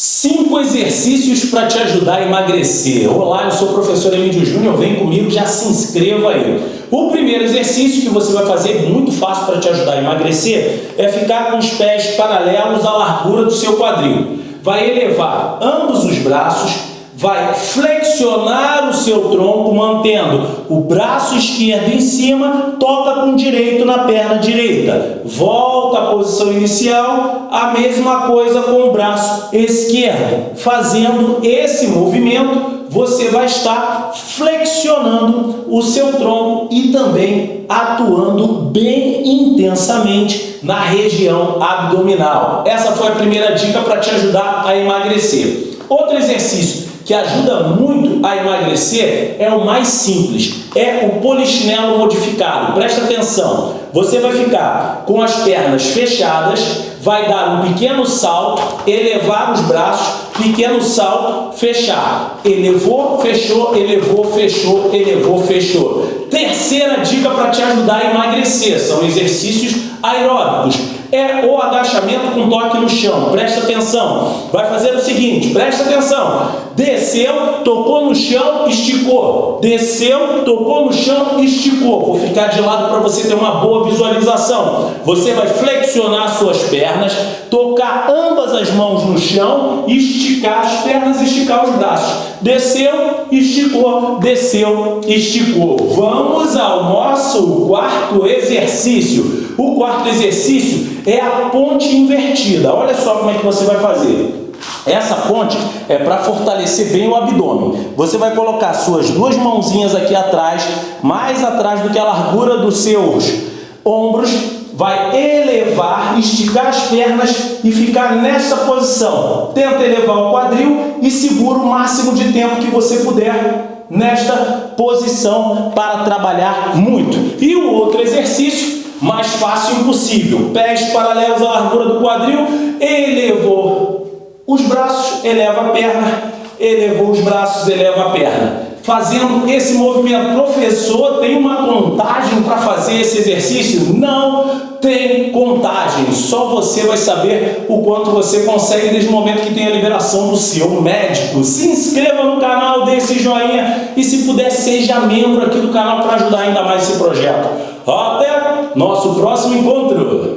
Cinco exercícios para te ajudar a emagrecer. Olá, eu sou o professor Emílio Júnior, vem comigo, já se inscreva aí. O primeiro exercício que você vai fazer, muito fácil para te ajudar a emagrecer, é ficar com os pés paralelos à largura do seu quadril. Vai elevar ambos os braços vai flexionar o seu tronco, mantendo o braço esquerdo em cima, toca com o direito na perna direita. Volta à posição inicial, a mesma coisa com o braço esquerdo. Fazendo esse movimento, você vai estar flexionando o seu tronco e também atuando bem intensamente na região abdominal. Essa foi a primeira dica para te ajudar a emagrecer. Outro exercício que ajuda muito a emagrecer é o mais simples, é o polichinelo modificado. Presta atenção, você vai ficar com as pernas fechadas, vai dar um pequeno salto, elevar os braços, pequeno salto, fechar. Elevou, fechou, elevou, fechou, elevou, fechou. Terceira dica para te ajudar a emagrecer, são exercícios aeróbicos é o agachamento com toque no chão. Presta atenção. Vai fazer o seguinte, presta atenção. Desceu, tocou no chão, esticou. Desceu, tocou no chão, esticou. Vou ficar de lado para você ter uma boa visualização. Você vai flexionar suas pernas, tocar ambas as mãos no chão, esticar as pernas, esticar os braços. Desceu, esticou, desceu, esticou. Vamos ao nosso quarto exercício. Quarto exercício é a ponte invertida. Olha só como é que você vai fazer. Essa ponte é para fortalecer bem o abdômen. Você vai colocar suas duas mãozinhas aqui atrás, mais atrás do que a largura dos seus ombros, vai elevar, esticar as pernas e ficar nessa posição. Tenta elevar o quadril e segura o máximo de tempo que você puder nesta posição para trabalhar muito. E o outro exercício mais fácil impossível. Pés paralelos à largura do quadril, elevou os braços, eleva a perna, elevou os braços, eleva a perna. Fazendo esse movimento, professor, tem uma contagem para fazer esse exercício? Não tem contagem, só você vai saber o quanto você consegue desde o momento que tem a liberação do seu médico. Se inscreva no canal, dê esse joinha e se puder, seja membro aqui do canal para ajudar ainda mais esse projeto. Até nosso próximo encontro!